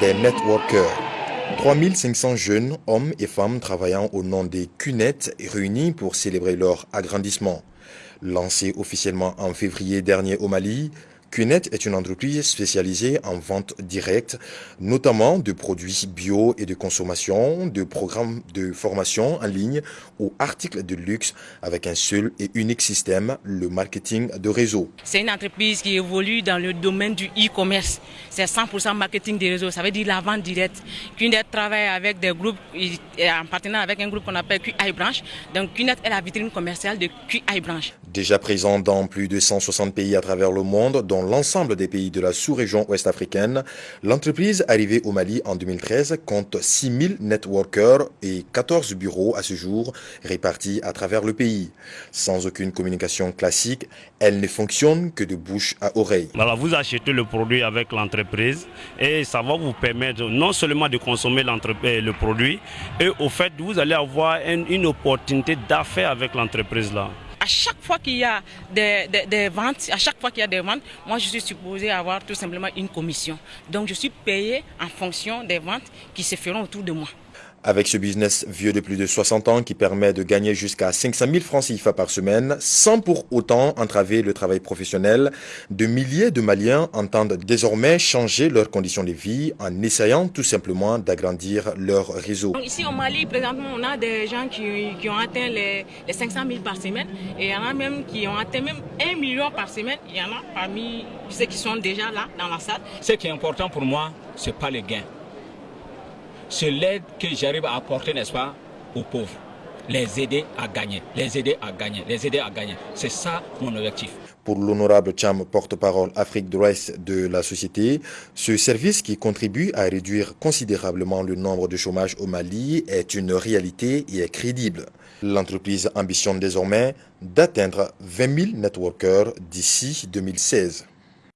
des networkers. 3500 jeunes, hommes et femmes travaillant au nom des CUNET réunis pour célébrer leur agrandissement. Lancé officiellement en février dernier au Mali, QNET est une entreprise spécialisée en vente directe, notamment de produits bio et de consommation, de programmes de formation en ligne ou articles de luxe avec un seul et unique système, le marketing de réseau. C'est une entreprise qui évolue dans le domaine du e-commerce. C'est 100% marketing de réseau, ça veut dire la vente directe. QNET travaille avec des groupes, en partenariat avec un groupe qu'on appelle QI Branch. Donc QNET est la vitrine commerciale de QI Branch. Déjà présent dans plus de 160 pays à travers le monde, dont l'ensemble des pays de la sous-région ouest-africaine, l'entreprise arrivée au Mali en 2013 compte 6000 networkers et 14 bureaux à ce jour répartis à travers le pays. Sans aucune communication classique, elle ne fonctionne que de bouche à oreille. Voilà, vous achetez le produit avec l'entreprise et ça va vous permettre non seulement de consommer euh, le produit, et au fait, vous allez avoir une, une opportunité d'affaires avec l'entreprise là à chaque fois qu'il y a des, ventes, à chaque fois qu'il y a des ventes, moi je suis supposé avoir tout simplement une commission. Donc je suis payé en fonction des ventes qui se feront autour de moi. Avec ce business vieux de plus de 60 ans qui permet de gagner jusqu'à 500 000 francs CFA par semaine, sans pour autant entraver le travail professionnel, de milliers de Maliens entendent désormais changer leurs conditions de vie en essayant tout simplement d'agrandir leur réseau. ici au Mali, présentement, on a des gens qui, ont atteint les, 500 000 par semaine et il y en a même qui ont atteint même 1 million par semaine. Il y en a parmi ceux qui sont déjà là dans la salle. Ce qui est important pour moi, ce n'est pas les gains c'est l'aide que j'arrive à apporter, n'est-ce pas, aux pauvres. Les aider à gagner, les aider à gagner, les aider à gagner. C'est ça mon objectif. Pour l'honorable Cham, porte-parole Afrique de de la société, ce service qui contribue à réduire considérablement le nombre de chômage au Mali est une réalité et est crédible. L'entreprise ambitionne désormais d'atteindre 20 000 networkers d'ici 2016.